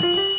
Bye.